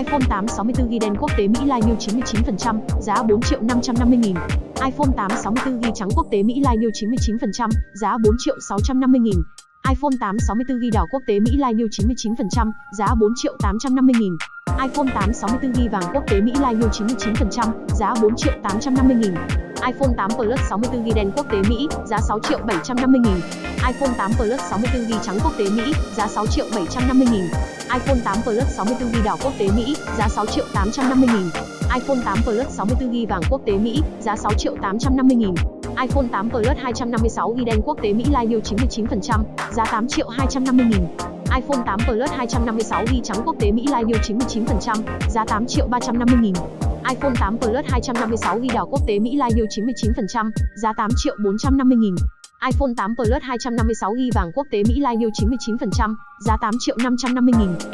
iPhone 8 64GB đen quốc tế Mỹ Lai New 99%, giá 4 triệu 550 nghìn. iPhone 8 64GB trắng quốc tế Mỹ Lai New 99%, giá 4 triệu 650 nghìn. iPhone 8 64GB đỏ quốc tế Mỹ Lai New 99%, giá 4 triệu 850 nghìn. iPhone 8 64GB vàng quốc tế Mỹ Lai New 99%, giá 4 triệu 850 nghìn. iPhone 8 Plus 64GB đen quốc tế Mỹ, giá 6 triệu 750 nghìn iPhone 8 Plus 64GB trắng quốc tế Mỹ, giá 6 triệu 750 nghìn. iPhone 8 Plus 64GB đỏ quốc tế Mỹ, giá 6 triệu 850 nghìn. iPhone 8 Plus 64GB vàng quốc tế Mỹ, giá 6 triệu 850 nghìn. iPhone 8 Plus 256GB đen quốc tế Mỹ Live New 99%, giá 8 triệu 250 nghìn. iPhone 8 Plus 256GB trắng quốc tế Mỹ Live New 99%, giá 8 triệu 350 nghìn. iPhone 8 Plus 256GB đỏ quốc tế Mỹ Live New 99%, giá 8 triệu 450 nghìn iPhone 8 Plus 256GB vàng quốc tế Mỹ Live New 99%, giá 8 triệu 550 nghìn.